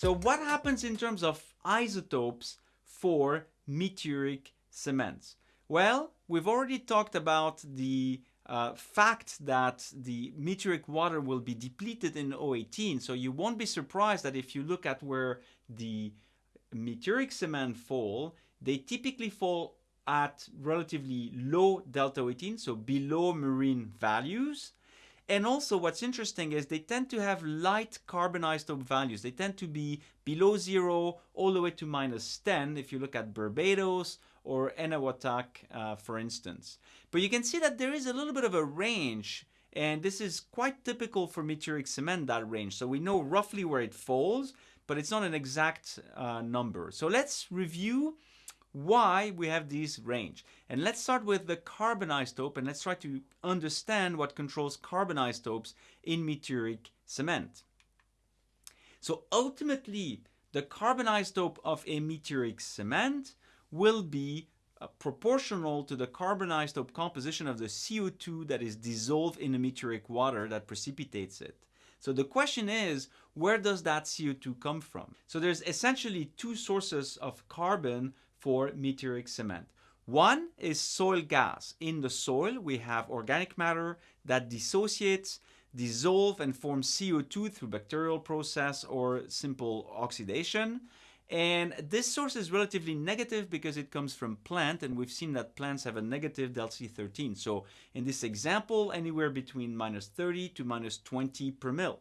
So what happens in terms of isotopes for meteoric cements? Well, we've already talked about the uh, fact that the meteoric water will be depleted in O18. So you won't be surprised that if you look at where the meteoric cement fall, they typically fall at relatively low delta 18, so below marine values. And also what's interesting is they tend to have light carbon isotope values. They tend to be below zero all the way to minus 10 if you look at Barbados or Enewetak, uh, for instance. But you can see that there is a little bit of a range and this is quite typical for meteoric cement, that range. So we know roughly where it falls, but it's not an exact uh, number. So let's review why we have this range. And let's start with the carbon isotope and let's try to understand what controls carbon isotopes in meteoric cement. So ultimately, the carbon isotope of a meteoric cement will be uh, proportional to the carbon isotope composition of the CO2 that is dissolved in the meteoric water that precipitates it. So the question is, where does that CO2 come from? So there's essentially two sources of carbon for meteoric cement. One is soil gas. In the soil, we have organic matter that dissociates, dissolve and form CO2 through bacterial process or simple oxidation. And this source is relatively negative because it comes from plant and we've seen that plants have a negative delta 13. So in this example, anywhere between minus 30 to minus 20 per mil.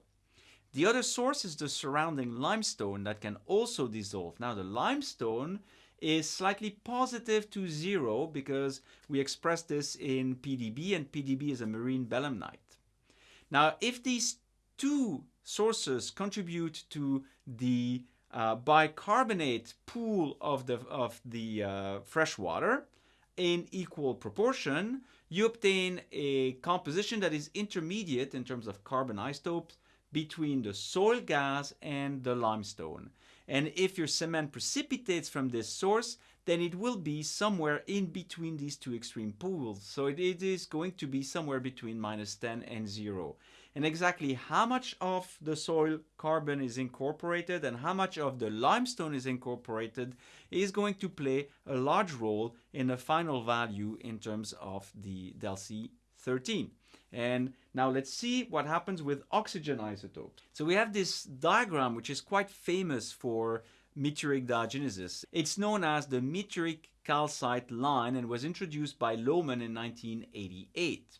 The other source is the surrounding limestone that can also dissolve. Now the limestone is slightly positive to zero because we express this in PDB and PDB is a marine belemnite. Now, if these two sources contribute to the uh, bicarbonate pool of the, of the uh, fresh water in equal proportion, you obtain a composition that is intermediate in terms of carbon isotopes between the soil gas and the limestone. And if your cement precipitates from this source, then it will be somewhere in between these two extreme pools. So it, it is going to be somewhere between minus 10 and 0. And exactly how much of the soil carbon is incorporated and how much of the limestone is incorporated is going to play a large role in the final value in terms of the delta 13. And now let's see what happens with oxygen isotopes. So we have this diagram which is quite famous for meteoric diagenesis. It's known as the meteoric calcite line and was introduced by Lohmann in 1988.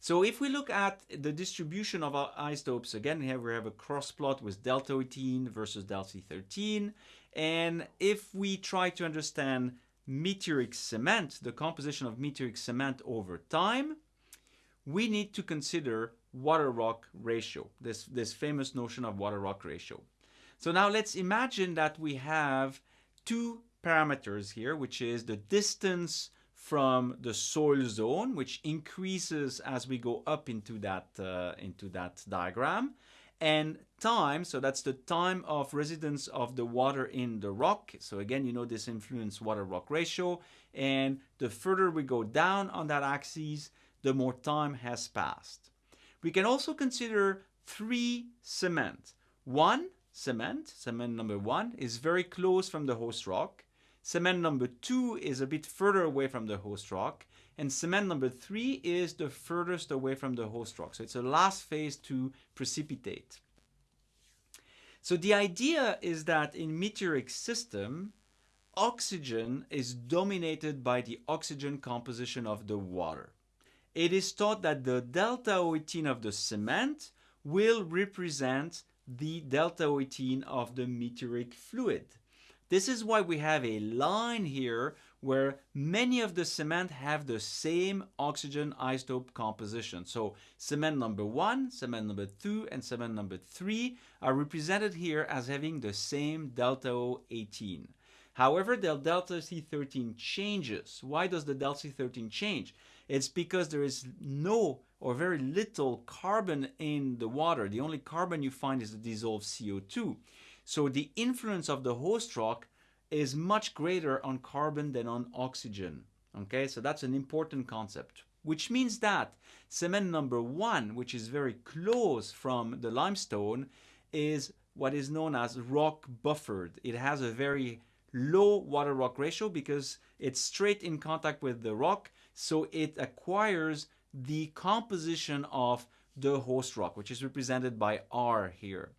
So if we look at the distribution of our isotopes, again here we have a cross plot with delta 18 versus delta 13. And if we try to understand meteoric cement, the composition of meteoric cement over time, we need to consider water-rock ratio, this, this famous notion of water-rock ratio. So now let's imagine that we have two parameters here, which is the distance from the soil zone, which increases as we go up into that, uh, into that diagram, and time, so that's the time of residence of the water in the rock. So again, you know this influence water-rock ratio, and the further we go down on that axis, the more time has passed. We can also consider three cement. One cement, cement number one, is very close from the host rock. Cement number two is a bit further away from the host rock. And cement number three is the furthest away from the host rock. So it's a last phase to precipitate. So the idea is that in meteoric system, oxygen is dominated by the oxygen composition of the water it is thought that the delta O18 of the cement will represent the delta O18 of the meteoric fluid. This is why we have a line here where many of the cement have the same oxygen isotope composition. So cement number one, cement number two, and cement number three are represented here as having the same delta O18. However, the delta C13 changes. Why does the delta C13 change? It's because there is no or very little carbon in the water. The only carbon you find is the dissolved CO2. So the influence of the host rock is much greater on carbon than on oxygen. Okay, so that's an important concept. Which means that cement number one, which is very close from the limestone, is what is known as rock buffered. It has a very low water rock ratio because it's straight in contact with the rock, so it acquires the composition of the host rock, which is represented by R here.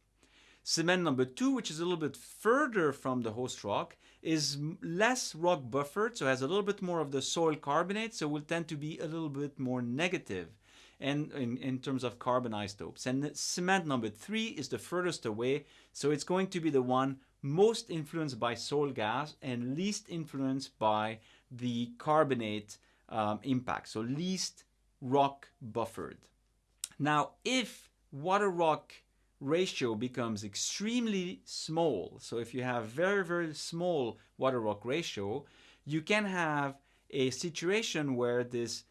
Cement number two, which is a little bit further from the host rock, is less rock buffered, so has a little bit more of the soil carbonate, so will tend to be a little bit more negative and in, in terms of carbon isotopes. And cement number three is the furthest away, so it's going to be the one most influenced by soil gas and least influenced by the carbonate um, impact, so least rock buffered. Now, if water rock ratio becomes extremely small, so if you have very, very small water rock ratio, you can have a situation where this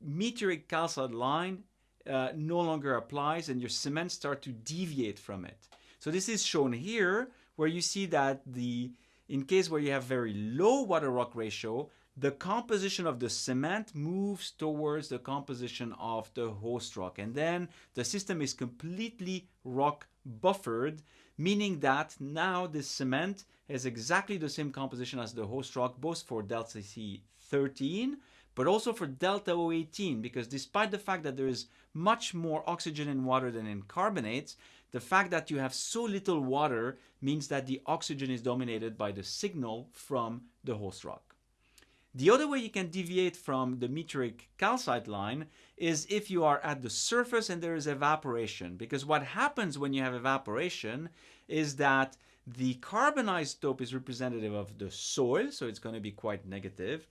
meteoric calcite line uh, no longer applies and your cement start to deviate from it. So this is shown here where you see that the in case where you have very low water rock ratio, the composition of the cement moves towards the composition of the host rock. And then the system is completely rock buffered, meaning that now this cement has exactly the same composition as the host rock, both for delta C13 but also for delta O18 because despite the fact that there is much more oxygen in water than in carbonates, the fact that you have so little water means that the oxygen is dominated by the signal from the host rock. The other way you can deviate from the meteoric calcite line is if you are at the surface and there is evaporation. Because what happens when you have evaporation is that the carbon isotope is representative of the soil, so it's going to be quite negative.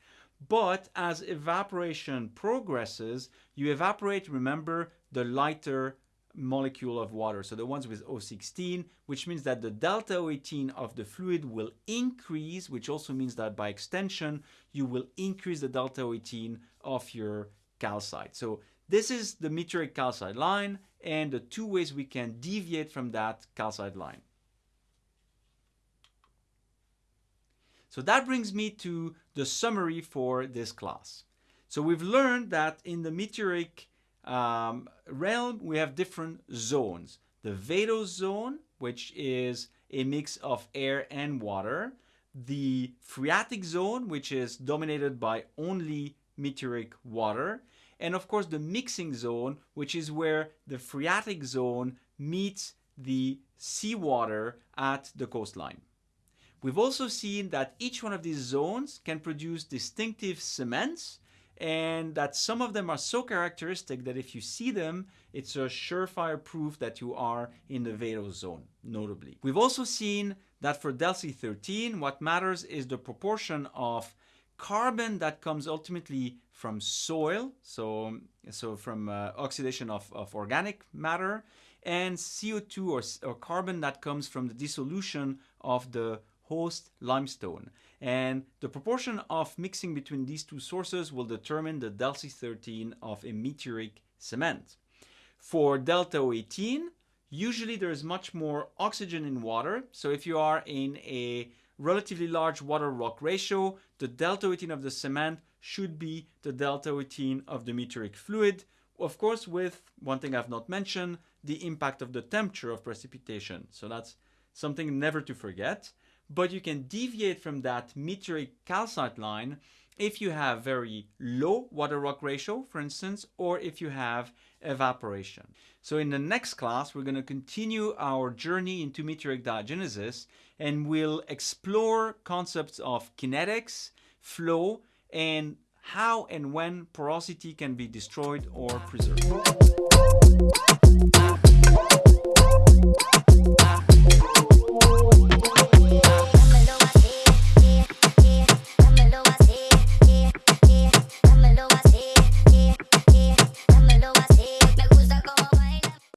But as evaporation progresses, you evaporate, remember, the lighter molecule of water. So the ones with O16, which means that the delta O18 of the fluid will increase, which also means that by extension, you will increase the delta O18 of your calcite. So this is the meteoric calcite line and the two ways we can deviate from that calcite line. So that brings me to the summary for this class. So we've learned that in the meteoric um, realm, we have different zones. The vadose zone, which is a mix of air and water. The phreatic zone, which is dominated by only meteoric water. And of course, the mixing zone, which is where the phreatic zone meets the seawater at the coastline. We've also seen that each one of these zones can produce distinctive cements and that some of them are so characteristic that if you see them, it's a surefire proof that you are in the vadose zone, notably. We've also seen that for DELC13, what matters is the proportion of carbon that comes ultimately from soil, so, so from uh, oxidation of, of organic matter, and CO2 or, or carbon that comes from the dissolution of the host limestone. And the proportion of mixing between these two sources will determine the DELC13 of a meteoric cement. For delta O18, usually there is much more oxygen in water. So if you are in a relatively large water rock ratio, the delta O18 of the cement should be the delta O18 of the meteoric fluid. Of course, with one thing I've not mentioned, the impact of the temperature of precipitation. So that's something never to forget but you can deviate from that meteoric calcite line if you have very low water rock ratio, for instance, or if you have evaporation. So in the next class, we're going to continue our journey into meteoric diagenesis and we'll explore concepts of kinetics, flow, and how and when porosity can be destroyed or preserved.